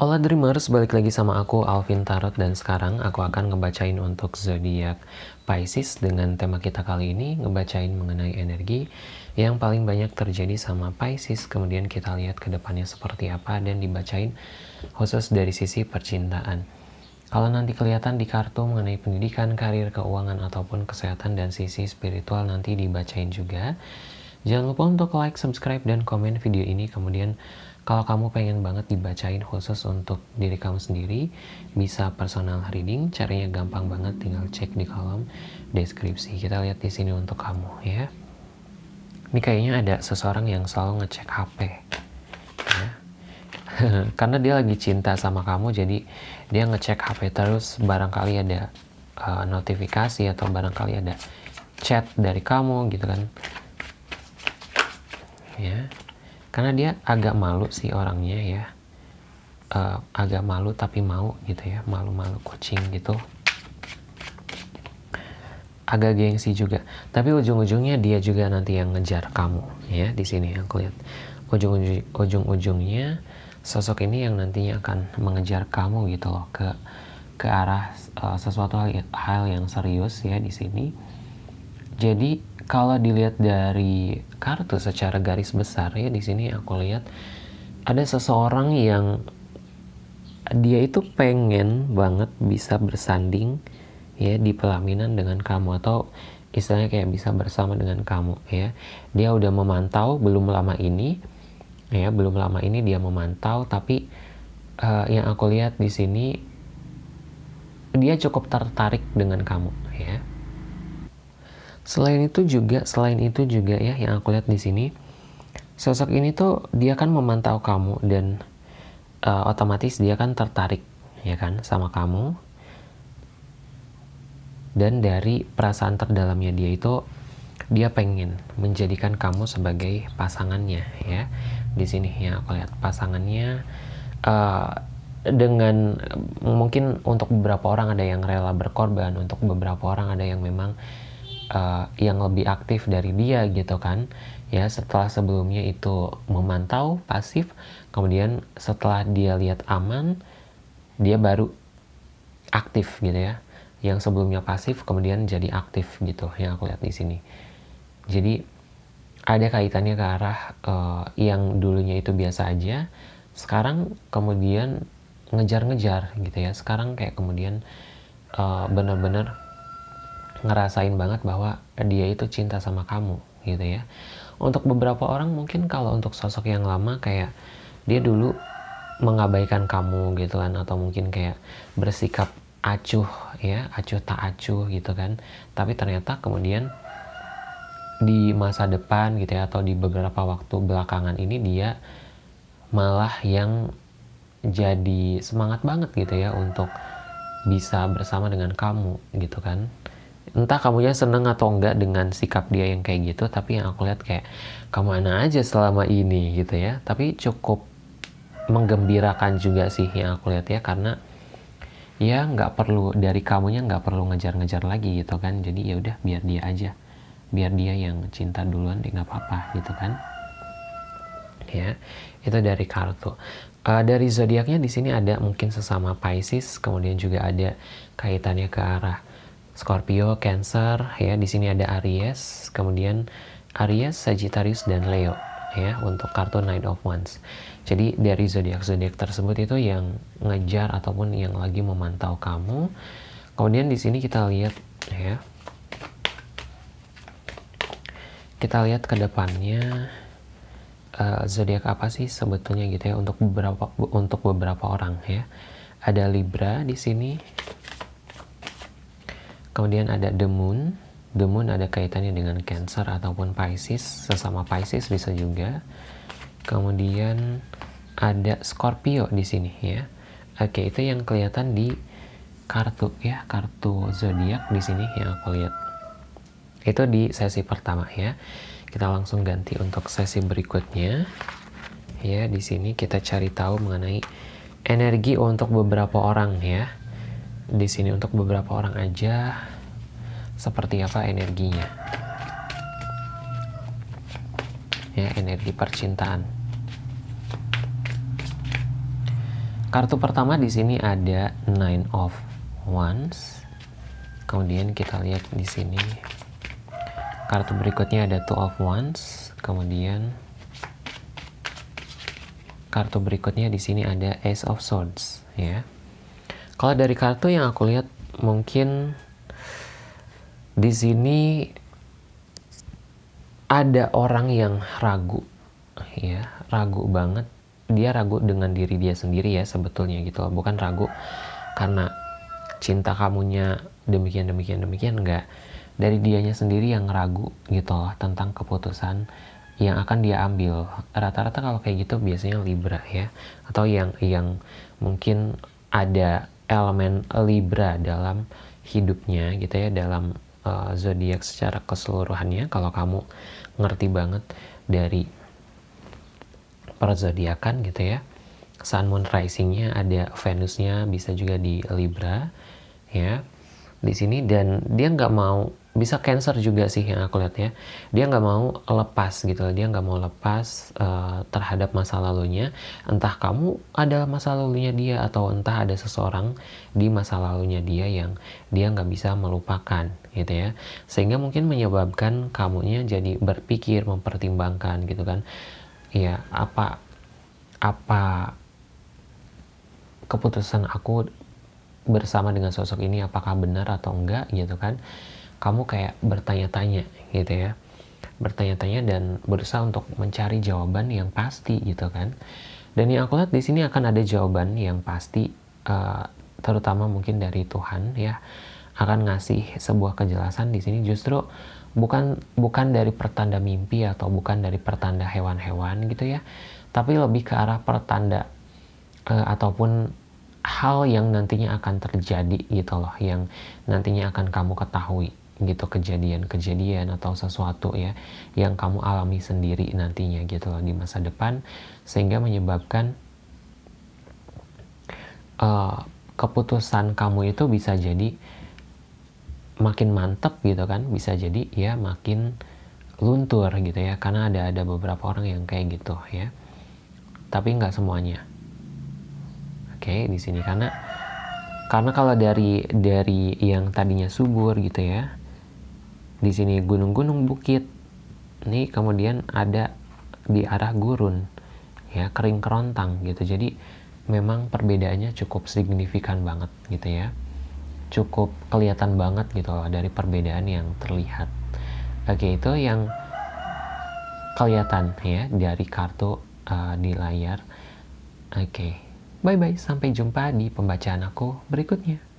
Hola Dreamers, balik lagi sama aku Alvin Tarot dan sekarang aku akan ngebacain untuk zodiak Pisces dengan tema kita kali ini ngebacain mengenai energi yang paling banyak terjadi sama Pisces kemudian kita lihat ke depannya seperti apa dan dibacain khusus dari sisi percintaan. Kalau nanti kelihatan di kartu mengenai pendidikan, karir, keuangan ataupun kesehatan dan sisi spiritual nanti dibacain juga. Jangan lupa untuk like, subscribe, dan komen video ini kemudian kalau kamu pengen banget dibacain khusus untuk diri kamu sendiri, bisa personal reading. Caranya gampang banget, tinggal cek di kolom deskripsi. Kita lihat di sini untuk kamu ya. Ini kayaknya ada seseorang yang selalu ngecek HP. Ya. Karena dia lagi cinta sama kamu, jadi dia ngecek HP terus. Barangkali ada uh, notifikasi atau barangkali ada chat dari kamu gitu kan. Ya karena dia agak malu sih orangnya ya. Uh, agak malu tapi mau gitu ya. Malu-malu kucing gitu. Agak gengsi juga. Tapi ujung-ujungnya dia juga nanti yang ngejar kamu ya di sini aku lihat. Ujung-ujungnya sosok ini yang nantinya akan mengejar kamu gitu loh ke ke arah uh, sesuatu hal, hal yang serius ya di sini. Jadi kalau dilihat dari kartu secara garis besar ya di sini aku lihat ada seseorang yang dia itu pengen banget bisa bersanding ya di pelaminan dengan kamu atau istilahnya kayak bisa bersama dengan kamu ya. Dia udah memantau belum lama ini ya belum lama ini dia memantau tapi uh, yang aku lihat di sini dia cukup tertarik dengan kamu ya Selain itu juga, selain itu juga ya yang aku lihat di sini, sosok ini tuh dia kan memantau kamu dan uh, otomatis dia kan tertarik ya kan sama kamu. Dan dari perasaan terdalamnya dia itu dia pengen menjadikan kamu sebagai pasangannya ya. Di sini ya aku lihat pasangannya uh, dengan mungkin untuk beberapa orang ada yang rela berkorban, untuk beberapa orang ada yang memang uh, yang lebih aktif dari dia gitu kan. Ya setelah sebelumnya itu memantau pasif kemudian setelah dia lihat aman dia baru aktif gitu ya. Yang sebelumnya pasif kemudian jadi aktif gitu yang aku lihat di sini. Jadi ada kaitannya ke arah uh, yang dulunya itu biasa aja sekarang kemudian ngejar-ngejar gitu ya. Sekarang kayak kemudian uh, bener-bener ngerasain banget bahwa dia itu cinta sama kamu gitu ya. Untuk beberapa orang mungkin kalau untuk sosok yang lama kayak dia dulu mengabaikan kamu gitu kan atau mungkin kayak bersikap acuh ya acuh tak acuh gitu kan. Tapi ternyata kemudian di masa depan gitu ya atau di beberapa waktu belakangan ini dia malah yang jadi semangat banget gitu ya untuk bisa bersama dengan kamu gitu kan entah kamunya seneng atau enggak dengan sikap dia yang kayak gitu tapi yang aku lihat kayak kamu mana aja selama ini gitu ya. Tapi cukup menggembirakan juga sih yang aku lihat ya karena ya nggak perlu dari kamunya nggak perlu ngejar-ngejar lagi gitu kan. Jadi ya udah biar dia aja. Biar dia yang cinta duluan deh nggak apa-apa gitu kan. Ya itu dari kartu. Uh, dari zodiaknya di sini ada mungkin sesama Pisces kemudian juga ada kaitannya ke arah Scorpio, Cancer, ya di sini ada Aries, kemudian Aries, Sagittarius dan Leo ya untuk kartu Knight of Wands. Jadi dari zodiak zodiak tersebut itu yang ngejar ataupun yang lagi memantau kamu. Kemudian di sini kita lihat ya. Kita lihat ke depannya uh, zodiak apa sih sebetulnya gitu ya untuk beberapa untuk beberapa orang ya. Ada Libra di sini, Kemudian ada the moon. The moon ada kaitannya dengan Cancer ataupun Pisces, sesama Pisces bisa juga. Kemudian ada Scorpio di sini ya. Oke, itu yang kelihatan di kartu ya, kartu zodiak di sini yang aku lihat. Itu di sesi pertama ya. Kita langsung ganti untuk sesi berikutnya. Ya, di sini kita cari tahu mengenai energi untuk beberapa orang ya di sini untuk beberapa orang aja. Seperti apa energinya? Ya energi percintaan. Kartu pertama di sini ada nine of wands. Kemudian kita lihat di sini. Kartu berikutnya ada two of wands. Kemudian kartu berikutnya di sini ada ace of swords ya kalau dari kartu yang aku lihat mungkin di sini ada orang yang ragu. Ya ragu banget. Dia ragu dengan diri dia sendiri ya sebetulnya gitu bukan ragu karena cinta kamunya demikian demikian demikian enggak. Dari dianya sendiri yang ragu gitu loh tentang keputusan yang akan dia ambil. Rata-rata kalau kayak gitu biasanya Libra ya. Atau yang yang mungkin ada elemen Libra dalam hidupnya gitu ya dalam uh, zodiak secara keseluruhannya. Kalau kamu ngerti banget dari perzodiakan gitu ya Sun Moon Risingnya ada Venusnya bisa juga di Libra ya di sini. Dan dia nggak mau bisa cancer juga sih yang aku lihat ya. Dia nggak mau lepas gitu dia nggak mau lepas uh, terhadap masa lalunya. Entah kamu adalah masa lalunya dia atau entah ada seseorang di masa lalunya dia yang dia nggak bisa melupakan gitu ya. Sehingga mungkin menyebabkan kamunya jadi berpikir mempertimbangkan gitu kan. Ya apa apa keputusan aku bersama dengan sosok ini apakah benar atau enggak gitu kan kamu kayak bertanya-tanya gitu ya. Bertanya-tanya dan berusaha untuk mencari jawaban yang pasti gitu kan. Dan yang aku lihat di sini akan ada jawaban yang pasti uh, terutama mungkin dari Tuhan ya akan ngasih sebuah kejelasan di sini. Justru bukan bukan dari pertanda mimpi atau bukan dari pertanda hewan-hewan gitu ya tapi lebih ke arah pertanda uh, ataupun hal yang nantinya akan terjadi gitu loh yang nantinya akan kamu ketahui gitu kejadian-kejadian atau sesuatu ya yang kamu alami sendiri nantinya gitu loh di masa depan sehingga menyebabkan uh, keputusan kamu itu bisa jadi makin mantep gitu kan bisa jadi ya makin luntur gitu ya karena ada ada beberapa orang yang kayak gitu ya. Tapi nggak semuanya. Oke di sini karena karena kalau dari dari yang tadinya subur gitu ya di sini gunung-gunung bukit. Ini kemudian ada di arah gurun ya kering kerontang gitu. Jadi memang perbedaannya cukup signifikan banget gitu ya. Cukup kelihatan banget gitu loh dari perbedaan yang terlihat. Oke itu yang kelihatan ya dari kartu uh, di layar. Oke bye bye sampai jumpa di pembacaan aku berikutnya